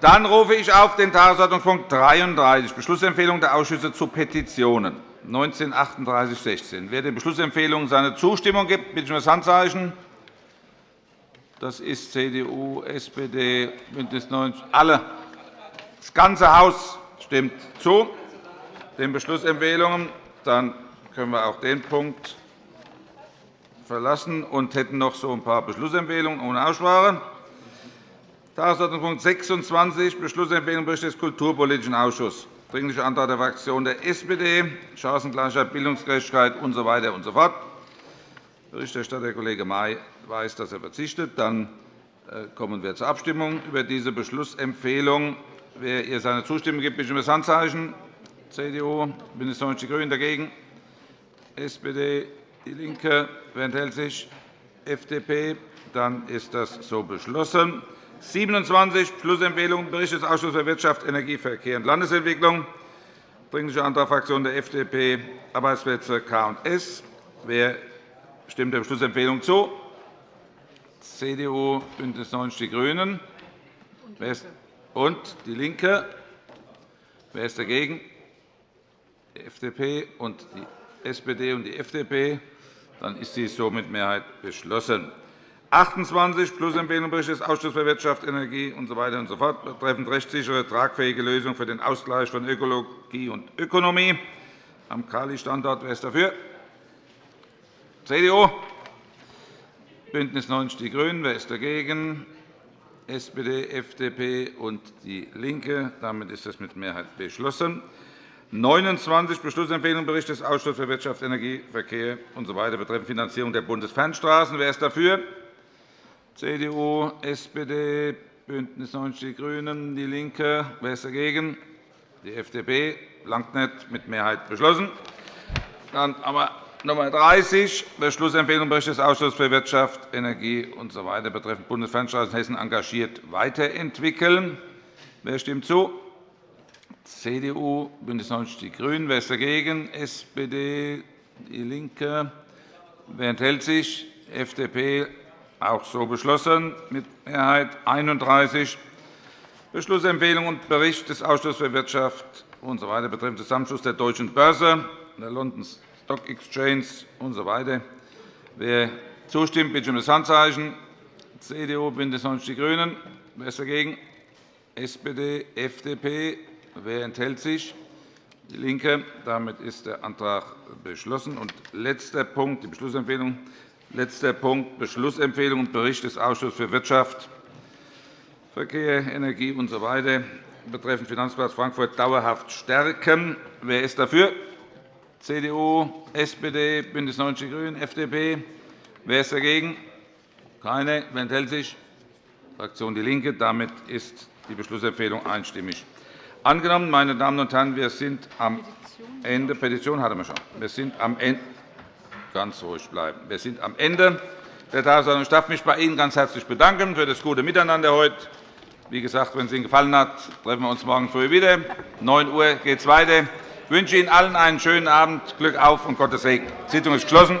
Dann rufe ich auf den Tagesordnungspunkt 33, Beschlussempfehlung der Ausschüsse zu Petitionen 193816. Wer den Beschlussempfehlungen seine Zustimmung gibt, bitte ich um das Handzeichen. Das ist CDU, SPD, BÜNDNIS 90 alle. Das ganze Haus stimmt zu den Beschlussempfehlungen. Dann können wir auch den Punkt verlassen und hätten noch so ein paar Beschlussempfehlungen ohne Aussprache. Tagesordnungspunkt 26, Beschlussempfehlung Bericht des Kulturpolitischen Ausschusses. Dringlicher Antrag der Fraktion der SPD, Chancengleichheit, Bildungsgerechtigkeit usw. So und so. Berichterstatter Kollege May weiß, dass er verzichtet. Dann äh, kommen wir zur Abstimmung über diese Beschlussempfehlung. Wer ihr seine Zustimmung gibt, bitte um das Handzeichen. CDU, BÜNDNIS 90 die GRÜNEN dagegen, SPD, DIE LINKE. Wer enthält sich? FDP. Dann ist das so beschlossen. 27 Beschlussempfehlung Bericht des Ausschusses für Wirtschaft, Energie, Verkehr und Landesentwicklung. Dringlicher Antrag Fraktion der FDP, Arbeitsplätze K&S. Wer stimmt der Beschlussempfehlung zu? CDU, BÜNDNIS 90 die GRÜNEN und DIE LINKE. Wer ist dagegen? Die FDP und die SPD und die FDP. Dann ist dies so mit Mehrheit beschlossen. 28 Plusempfehlung Bericht des Ausschusses für Wirtschaft, Energie usw. So so betreffend rechtssichere, tragfähige Lösung für den Ausgleich von Ökologie und Ökonomie am Kali-Standort. Wer ist dafür? CDU, BÜNDNIS 90 die GRÜNEN. Wer ist dagegen? SPD, FDP und DIE LINKE. Damit ist das mit Mehrheit beschlossen. 29 Beschlussempfehlung Bericht des Ausschusses für Wirtschaft, Energie, Verkehr usw. So betreffend Finanzierung der Bundesfernstraßen. Wer ist dafür? CDU, SPD, BÜNDNIS 90 die GRÜNEN, DIE LINKE. Wer ist dagegen? Die FDP. Langt nicht. Mit Mehrheit beschlossen. Dann aber Nummer 30, Beschlussempfehlung Bericht des Ausschusses für Wirtschaft, Energie usw. So betreffend Bundesfernstraßen Hessen engagiert weiterentwickeln. Wer stimmt zu? CDU, BÜNDNIS 90 die GRÜNEN. Wer ist dagegen? SPD, DIE LINKE. Wer enthält sich? FDP. Auch so beschlossen mit Mehrheit 31. Beschlussempfehlung und Bericht des Ausschusses für Wirtschaft usw. So betreffend Zusammenschluss der Deutschen Börse, der London Stock Exchange usw. So Wer zustimmt, bitte um das Handzeichen. CDU, BÜNDNIS 90 die GRÜNEN. Wer ist dagegen? SPD, FDP. Wer enthält sich? DIE LINKE. Damit ist der Antrag beschlossen. Und letzter Punkt, die Beschlussempfehlung Letzter Punkt, Beschlussempfehlung und Bericht des Ausschusses für Wirtschaft, Verkehr, Energie usw. So betreffend Finanzplatz Frankfurt dauerhaft stärken. Wer ist dafür? CDU, SPD, BÜNDNIS 90 die GRÜNEN, FDP. Wer ist dagegen? Keine. Wer enthält sich? Fraktion DIE LINKE. Damit ist die Beschlussempfehlung einstimmig angenommen. Meine Damen und Herren, wir sind am Ende. Petition hatten wir schon. Wir sind am Ende. Ganz ruhig bleiben. Wir sind am Ende der Tagesordnung. Ich darf mich bei Ihnen ganz herzlich bedanken für das gute Miteinander heute. Wie gesagt, wenn es Ihnen gefallen hat, treffen wir uns morgen früh wieder. Um 9 Uhr geht es weiter. Ich wünsche Ihnen allen einen schönen Abend, Glück auf und Gottes Segen. Die Sitzung ist geschlossen.